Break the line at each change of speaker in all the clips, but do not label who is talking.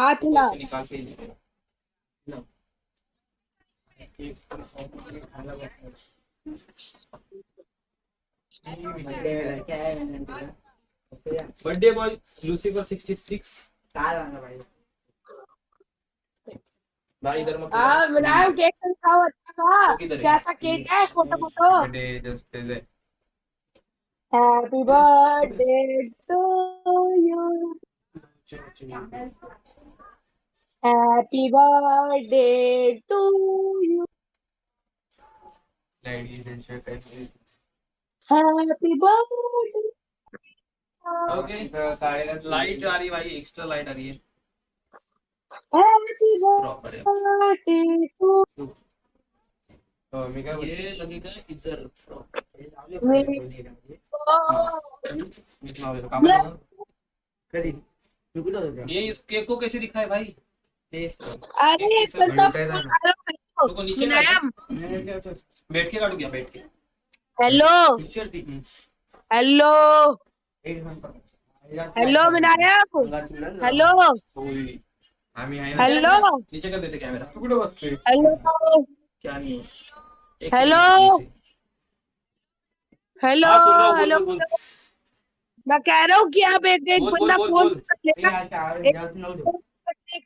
हाथ हिला
उसको निकाल के ही दे। लो। केक पूरा सौंप के खाना बर्थडे बॉय लूसीफर 66 भाई। इधर मत
हाँ बनाया केक तो खाओ अच्छा। था? कैसा केक है? Photo photo.
Birthday just is
happy birthday to you happy birthday to you
ladies and gentlemen
happy birthday
okay
काढायला
लाइट आ रही है भाई एक्स्ट्रा लाइट आ रही है
हैप्पी
प्रॉपर है
बर्थडे टू
हो मी काय बोलतो?
ये लगेगा इधर ये को कैसे दिखा है भाई
अरे
नीचे बैठ। के काटू क्या? बैठ के।
Hello. Hello. Hello Vinayak. Hello.
ना।
हेलो।
नीचे कर देते कैमरा
तू कुठे
हेलो।
क्या नहीं
हेलो। हेलो।
हाँ,
हेलो। मैं कह रहा हूँ कि आप एक एक बंदा फ़ोन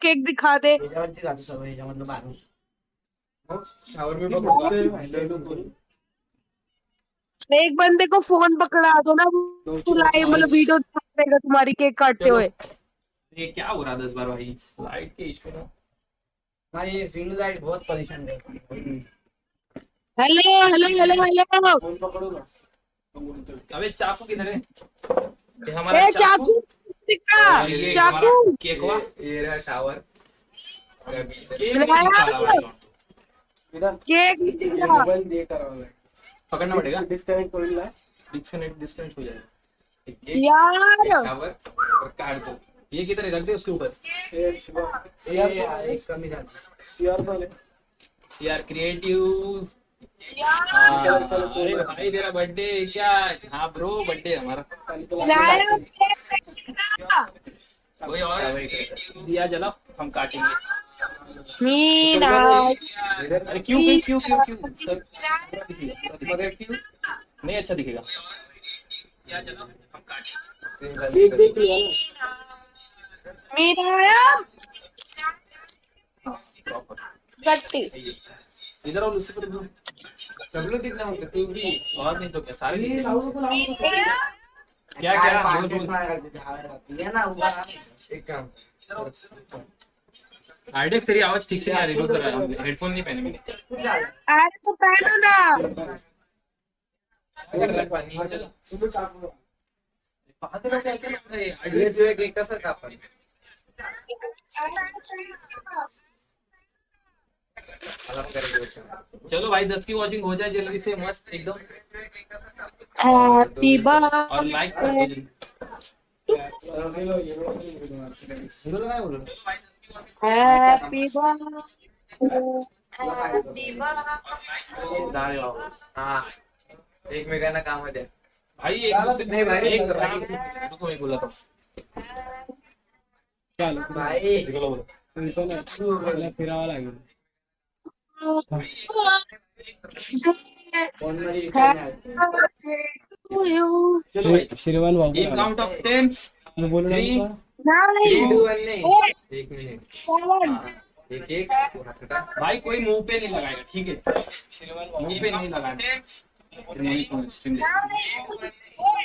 केक दिखा दे। एक बंदे को फ़ोन पकड़ा दो ना वो लाइव मतलब वीडियो देगा तुम्हारी केक काटते हुए।
ये क्या हो रहा दस बार भाई? लाइट के इशू ना।
हमारी सिंगल लाइट बहुत परेशान है।
Hello hello hello hello
phone पकड़ो ना।
अबे चाकू किधर है? ये हमारा
चाकू।
हाँ,
चाकू
केक हुआ
ये रहा शावर और अभी इधर-
केक नहीं दिखा रहा भाई
इधर
केक नहीं दिख रहा
मोबाइल दे कर रहा
पकड़ना पड़ेगा
डिस्कनेक्ट होईल ना
डिस्कनेक्ट डिस्कनेक्ट हो जाएगा
यार
शावर और काढ दो
ये किधर रख दे उसके ऊपर
शिवा सीआर
कमी जाती
सीआर वाले
क्रिएटिव
यार
अरे भाई तेरा बर्थडे क्या हाँ ब्रो बर्थडे हमारा
दिख रहा
कोई और दिया जला हम काटेंगे।
मीना
अरे क्यों क्यों क्यों क्यों क्यों? सर।
मगर क्यों
नहीं अच्छा दिखेगा। दिया जला हम काटेंगे।
स्क्रीन
देख देख
कर
लिया
मीना
प्रॉपर
गट्टी
इधर और उससे पर
सब लोग दिखना होता तू भी।
और नहीं तो क्या सारे
नको
क्या क्या बोल बोल
ये ना
एक काम
आइडेक्स तेरी आवाज़ ठीक से नहीं आ रही रुक हेडफोन नहीं पहने मैंने।
अरे तो पहनो ना।
अगर रख पाणी
चलो
सुबह चाकू
पाहते कसं ऐकलं ना रे,
ड्रेस
आयडिया-
जो केक कसा कापण मला करायचं
चलो भाई दस की वॉचिंग हो जाए जल्दी से मस्त एकदम
हैप्पी
और बोलो
हैप्पी हैप्पी
जा रहे हो आप।
हा काम द्या
भाई एक दूसरे
नहीं भाई,
एक रुको मैं बोला था
चाल
भाई बोलो बोलो
तुमचं ना श्रीमान
एक काउंट ऑफ़ टेन
मी बोलू
वन नहीं एक मिनिट हाँ, एक एक
भाई कोई मुँह पे नहीं लगाएगा ठीक है? मुँह पे नहीं लगाना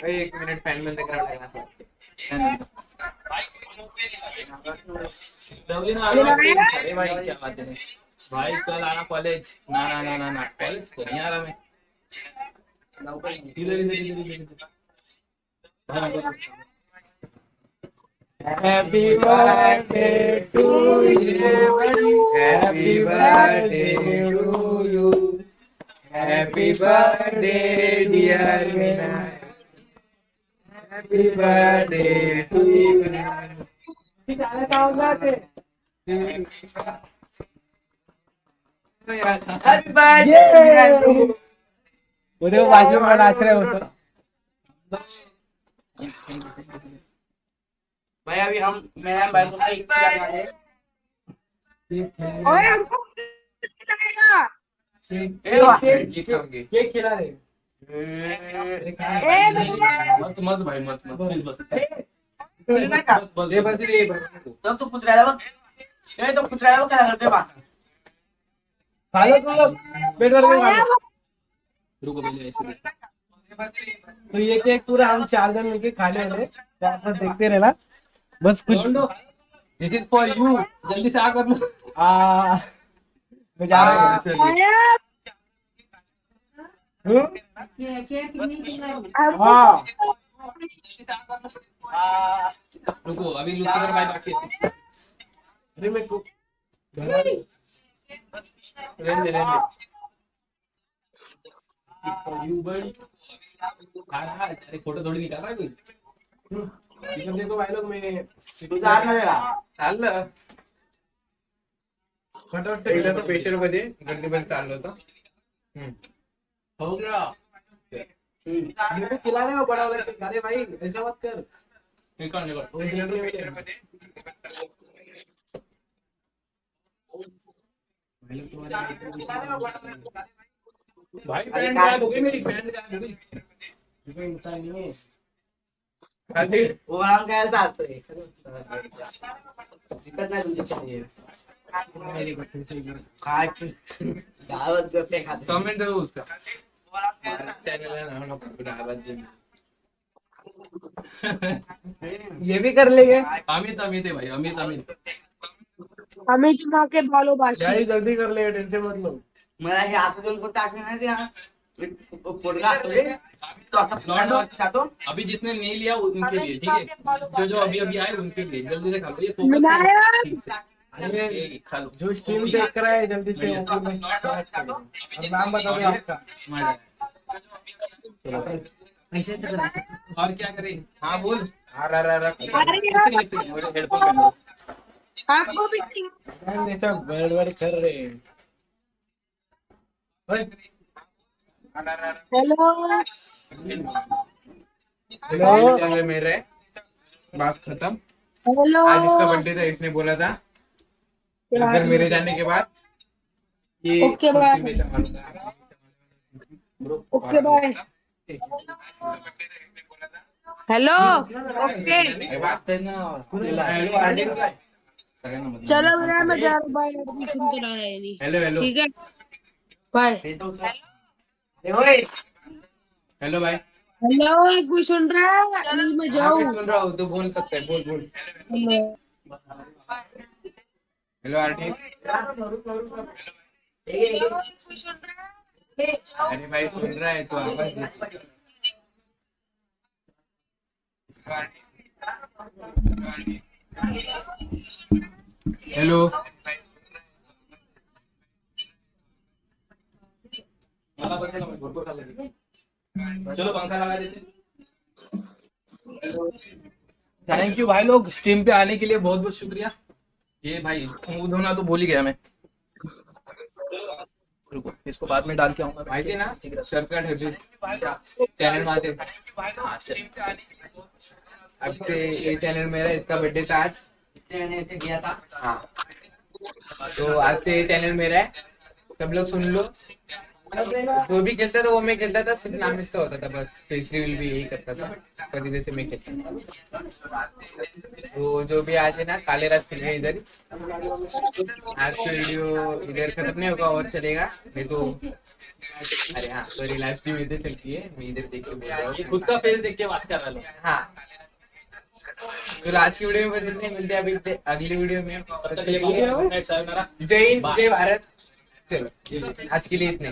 ए, एक मिनिट फॅन बंद करावं लागणार असं
भाई कोई मुँह पे नहीं लगाएगा। अरे भाई क्या बात है? भाई कल आना कॉलेज ना ना ना ना ना कॉलेज तो नहीं आ रहा मैं इधर इधर इधर इधर हाँ,
happy birthday to
Happy birthday to you. Happy birthday, dear Vinayak. Happy birthday to you.
Happy birthday उद्या बाजू में नाच रहे हो सर
भाई अभी हम मैं भाई को एक खिलाने
ओए हमको खिलाएगा
केक खिला रहे
मत मत भाई मत मत बस? बस
ये
बस
रे बस तू
तू कुत्र्याला बघ ए, तो कुत्र्याला बघ काय करतोय बा
खा लो तुम लोग पेट भर के खा लो
रुको पहले ऐसे
तो ये केक पूरा हम चार जन मिलके खाने वाले हैं। तो आप देखते रहना। बस कुछ
दिस इज़ फॉर यू जल्दी से आ कर लो।
आ मैं जा रहा हूँ। हम्म? हाँ।
रुको अभी भाई बाकी है
अरे मैं को
रहने रहने
बड़ी। हाँ हाँ अरे फ़ोटो थोड़ी निकाल रहा है कोई?
इधर देखो भाई लोग मैं
हात मध्ये का
चाललं
फटाफट
एकदा तर पेशंट मध्ये गर्दीमध्ये चाललो होतो हम्म.
हो
को खिला रहे हो बड़ा वाला अरे भाई। ऐसा मत कर।
निकल निकल।
पेशंट मध्ये
भाई
पैंट गायब हो गई मेरी पैंट गायब हो गई।
इंसान नहीं है मेरे से
खाते।
कमेंट दो उसका।
आवाज़
ये भी कर लेंगे।
अमित अमित है भाई अमित अमित।
हमें जुमा के बालों
भाई जल्दी कर लेंगे टेंशन मत लो।
मला हे असं दोन कोण टाकले नाही त्या पोटगा तो. खातो
अभी जिसने नहीं लिया उनके लिए ठीक है? जो जो अभी अभी आए उनके लिए। जल्दी से खा लो ये फोकस
विनायक!
अरे
खा लो।
जो स्ट्रीम देख रहा है जल्दी से नाम बता दो आपका। ऐसे
और क्या करें? हाँ बोल। मेरे हेडफोन लो
आपको भी
मैम ऐसा बड़ बड़ कर रहे हैं.
हेलो।
हेलो।
मेरा? बात खत्म।
हेलो।
आज इसका बर्थडे था इसने बोला था। अगर मेरे जाने के बाद। ये
ओके, बाय। Okay bye.
था, इसने बोला था,
हेलो। ओके।
सगळ्यांना मध्ये
चलो भैया मैं जा रहा हूँ बाय एडमिशन कराया है नहीं।
Hello hello.
ठीक है? बाय।
हे होय
हेलो भाई
हेलो कोई सुन रहा है? नहीं मैं
हाँ,
जाऊँ।
सुन रहा हूँ तो बोल सकते हैं बोल बोल।
हेलो।
हेलो आरडी
कोई सुन रहा है?
अरे भाई सुन रहा है तो आवाज़ दे हेलो.
चलो पंखा लगा देते थैंक यू भाई लोग स्ट्रीम पे आने के लिए बहुत बहुत शुक्रिया। ये भाई मुँह धोना तो भूल ही गया मैं। रुको इसको बाद में डाल के आऊँगा
भाई ना शर्ट का चैनल मध्ये
हाँ, चल.
अब से ये चैनल मेरा इसका बर्थडे था आज।
इसने मैंने इसे दिया था।
हाँ। तो आज से ये चैनल मेरा है। सब लोग सुन लो। जो भी खेलता था वो मैं खेलता था। सिर्फ़ नाम इसका होता था बस। फेस रिवील भी यही करता था। कभी जैसे मैं खेलता था। तो जो भी आज है ना काले रात खेल हैं इधर। आज का वीडियो इधर खत्म नहीं होगा और चलेगा। नहीं तो अरे हाँ सॉरी लाइव स्ट्रीम इधर चलती है। मैं इधर देख के
खुद का फेस देख के बात कर रहा हूँ
हाँ। तो आज की वीडियो में बस इतने मिलते हैं अभी अगली वीडियो में। जय हिंद जय भारत। चलो आज के लिए इतने